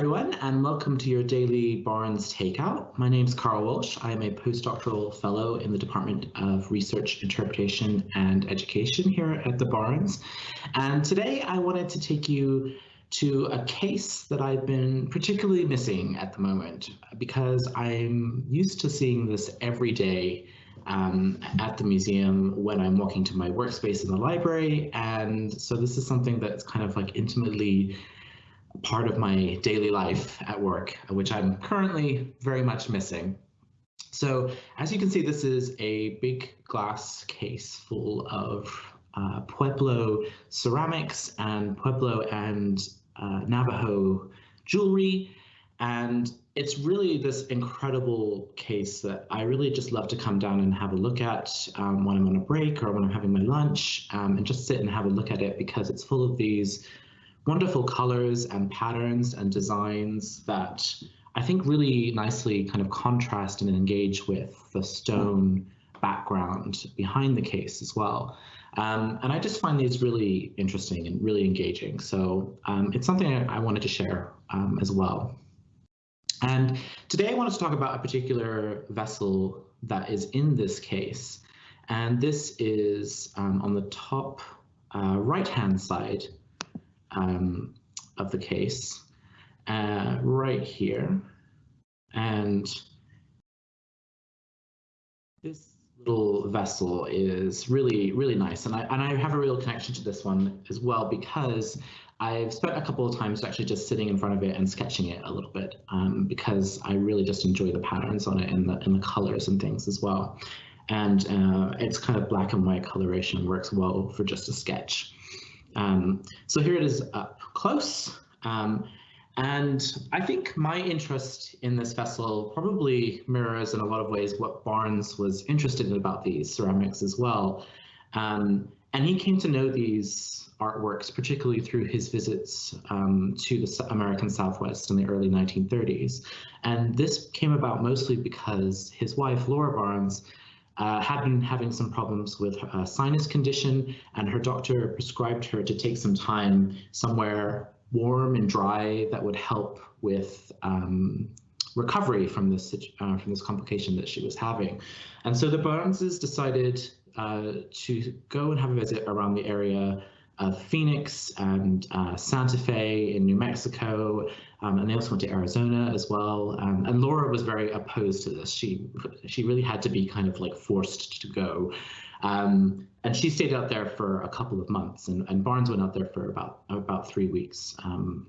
everyone, and welcome to your daily Barnes Takeout. My name is Carl Walsh. I am a postdoctoral fellow in the Department of Research, Interpretation, and Education here at the Barnes. And today I wanted to take you to a case that I've been particularly missing at the moment because I'm used to seeing this every day um, at the museum when I'm walking to my workspace in the library. And so this is something that's kind of like intimately part of my daily life at work, which I'm currently very much missing. So as you can see, this is a big glass case full of uh, Pueblo ceramics and Pueblo and uh, Navajo jewelry. And it's really this incredible case that I really just love to come down and have a look at um, when I'm on a break or when I'm having my lunch um, and just sit and have a look at it because it's full of these wonderful colors and patterns and designs that I think really nicely kind of contrast and engage with the stone background behind the case as well. Um, and I just find these really interesting and really engaging. So um, it's something I, I, wanted to share um, as well. And today I wanted to talk about a particular vessel that is in this case. And this is um, on the top uh, right-hand side um, of the case uh, right here. And this little vessel is really, really nice. And I, and I have a real connection to this one as well because I've spent a couple of times actually just sitting in front of it and sketching it a little bit um, because I really just enjoy the patterns on it and the, and the colors and things as well. And uh, it's kind of black and white coloration works well for just a sketch. Um, so here it is up close. Um, and I think my interest in this vessel probably mirrors in a lot of ways what Barnes was interested in about these ceramics as well. Um, and he came to know these artworks, particularly through his visits um, to the American Southwest in the early 1930s. And this came about mostly because his wife, Laura Barnes, uh, had been having some problems with a sinus condition, and her doctor prescribed her to take some time somewhere warm and dry that would help with um, recovery from this uh, from this complication that she was having. And so the Barneses decided uh, to go and have a visit around the area of Phoenix and uh, Santa Fe in New Mexico um, and they also went to Arizona as well. Um, and Laura was very opposed to this. She she really had to be kind of like forced to go. Um, and she stayed out there for a couple of months, and, and Barnes went out there for about about three weeks, um,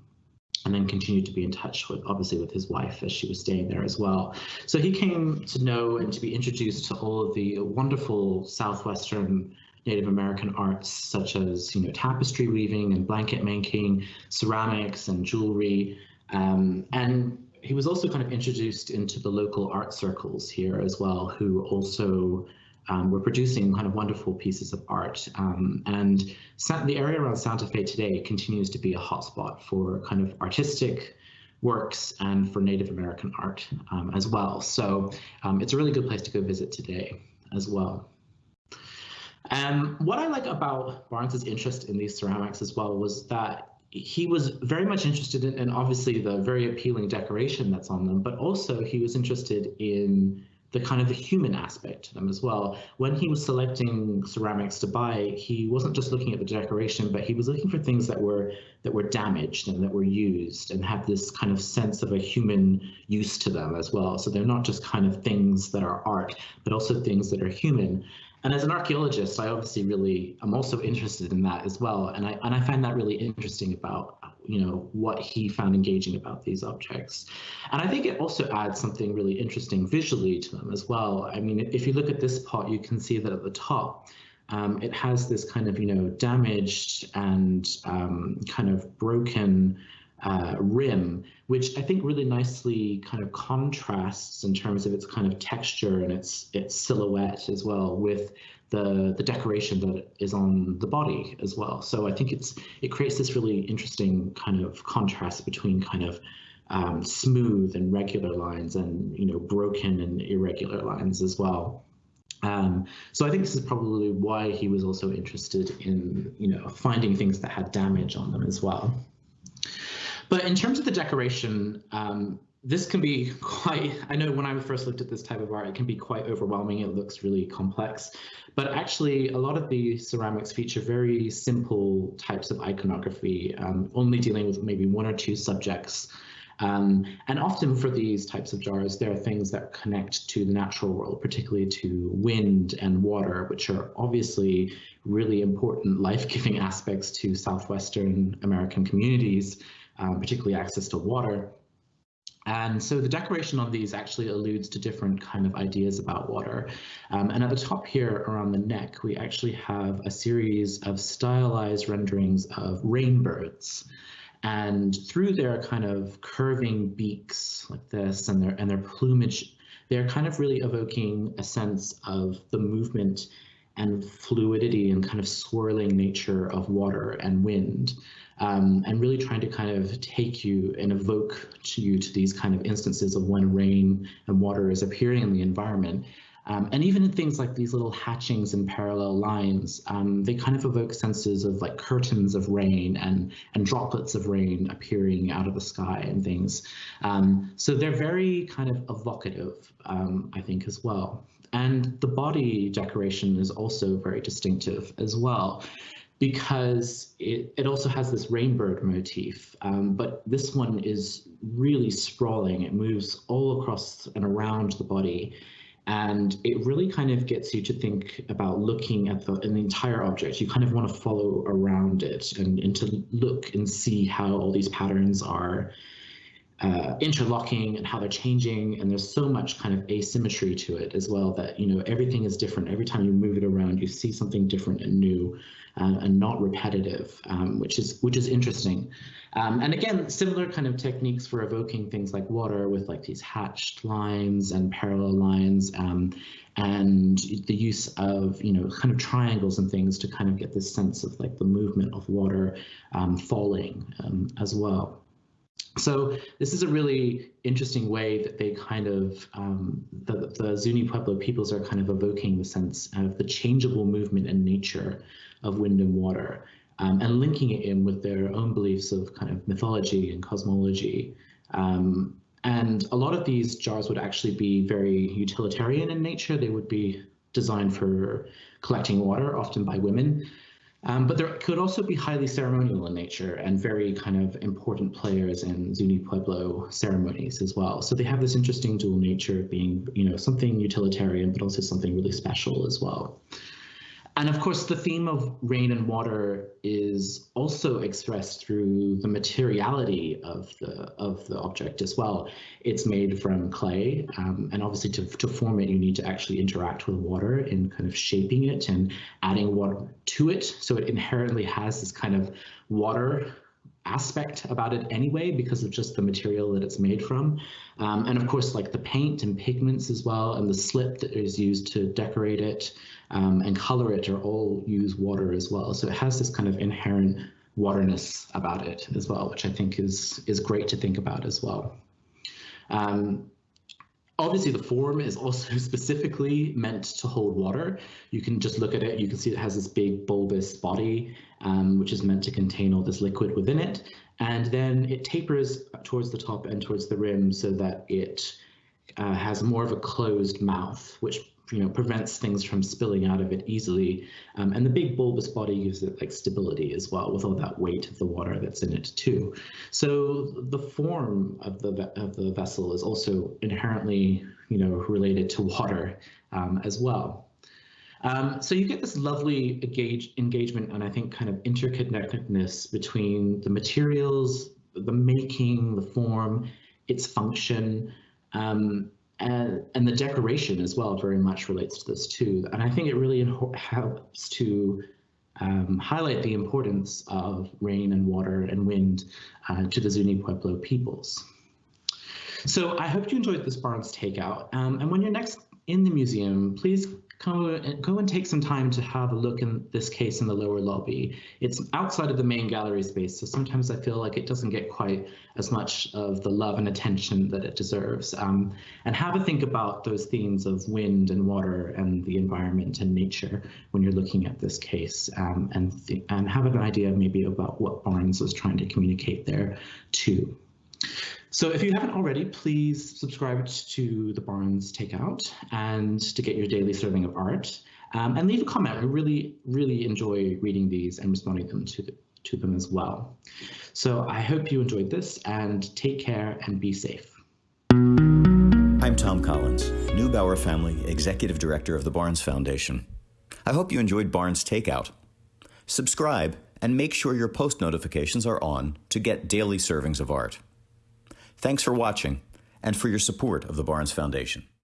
and then continued to be in touch with obviously with his wife as she was staying there as well. So he came to know and to be introduced to all of the wonderful southwestern Native American arts such as you know tapestry weaving and blanket making, ceramics and jewelry, um, and he was also kind of introduced into the local art circles here as well, who also um, were producing kind of wonderful pieces of art. Um, and the area around Santa Fe today continues to be a hotspot for kind of artistic works and for Native American art um, as well. So um, it's a really good place to go visit today as well. And what I like about Barnes's interest in these ceramics as well was that he was very much interested in, and obviously the very appealing decoration that's on them, but also he was interested in the kind of the human aspect to them as well. When he was selecting ceramics to buy, he wasn't just looking at the decoration, but he was looking for things that were that were damaged and that were used and had this kind of sense of a human use to them as well. So they're not just kind of things that are art, but also things that are human. And as an archaeologist, I obviously really I'm also interested in that as well. And I and I find that really interesting about you know what he found engaging about these objects. And I think it also adds something really interesting visually to them as well. I mean, if you look at this pot, you can see that at the top, um, it has this kind of you know damaged and um, kind of broken uh, rim, which I think really nicely kind of contrasts in terms of its kind of texture and its its silhouette as well with the the decoration that is on the body as well. So I think it's it creates this really interesting kind of contrast between kind of um, smooth and regular lines and you know broken and irregular lines as well. Um, so I think this is probably why he was also interested in you know finding things that had damage on them as well. But in terms of the decoration, um, this can be quite, I know when I first looked at this type of art, it can be quite overwhelming. It looks really complex, but actually a lot of the ceramics feature very simple types of iconography, um, only dealing with maybe one or two subjects. Um, and often for these types of jars, there are things that connect to the natural world, particularly to wind and water, which are obviously really important life-giving aspects to Southwestern American communities, um, particularly access to water. And so the decoration on these actually alludes to different kind of ideas about water. Um, and at the top here around the neck, we actually have a series of stylized renderings of rainbirds. And through their kind of curving beaks like this and their and their plumage, they're kind of really evoking a sense of the movement and fluidity and kind of swirling nature of water and wind um, and really trying to kind of take you and evoke to you to these kind of instances of when rain and water is appearing in the environment. Um, and even in things like these little hatchings and parallel lines, um, they kind of evoke senses of like curtains of rain and, and droplets of rain appearing out of the sky and things. Um, so they're very kind of evocative, um, I think, as well. And the body decoration is also very distinctive as well because it, it also has this rainbird motif, um, but this one is really sprawling. It moves all across and around the body. And it really kind of gets you to think about looking at the, the entire object. You kind of want to follow around it and, and to look and see how all these patterns are uh, interlocking and how they're changing and there's so much kind of asymmetry to it as well that you know everything is different. Every time you move it around you see something different and new uh, and not repetitive um, which is which is interesting. Um, and again similar kind of techniques for evoking things like water with like these hatched lines and parallel lines um, and the use of you know kind of triangles and things to kind of get this sense of like the movement of water um, falling um, as well so this is a really interesting way that they kind of, um, the, the Zuni Pueblo peoples are kind of evoking the sense of the changeable movement and nature of wind and water um, and linking it in with their own beliefs of kind of mythology and cosmology. Um, and a lot of these jars would actually be very utilitarian in nature. They would be designed for collecting water, often by women. Um, but there could also be highly ceremonial in nature and very kind of important players in Zuni Pueblo ceremonies as well. So they have this interesting dual nature of being, you know, something utilitarian, but also something really special as well. And of course, the theme of rain and water is also expressed through the materiality of the of the object as well. It's made from clay, um, and obviously to, to form it, you need to actually interact with water in kind of shaping it and adding water to it. So it inherently has this kind of water aspect about it anyway because of just the material that it's made from. Um, and of course, like the paint and pigments as well, and the slip that is used to decorate it um, and color it are all use water as well. So it has this kind of inherent waterness about it as well, which I think is is great to think about as well. Um, Obviously, the form is also specifically meant to hold water. You can just look at it, you can see it has this big bulbous body, um, which is meant to contain all this liquid within it. And then it tapers towards the top and towards the rim so that it uh, has more of a closed mouth, which you know prevents things from spilling out of it easily. Um, and the big bulbous body gives it like stability as well with all that weight of the water that's in it too. So the form of the of the vessel is also inherently you know related to water um, as well. Um, so you get this lovely engage, engagement and I think kind of interconnectedness between the materials, the making, the form, its function, um, and, and the decoration as well very much relates to this too. And I think it really helps to um, highlight the importance of rain and water and wind uh, to the Zuni Pueblo peoples. So I hope you enjoyed this Barnes takeout. Um, and when you're next in the museum, please go, go and take some time to have a look in this case in the lower lobby. It's outside of the main gallery space, so sometimes I feel like it doesn't get quite as much of the love and attention that it deserves. Um, and have a think about those themes of wind and water and the environment and nature when you're looking at this case um, and, and have an idea maybe about what Barnes was trying to communicate there too. So if you haven't already, please subscribe to the Barnes Takeout and to get your daily serving of art. Um, and leave a comment. We really, really enjoy reading these and responding them to, the, to them as well. So I hope you enjoyed this and take care and be safe. I'm Thom Collins, Neubauer Family Executive Director of the Barnes Foundation. I hope you enjoyed Barnes Takeout. Subscribe and make sure your post notifications are on to get daily servings of art. Thanks for watching and for your support of the Barnes Foundation.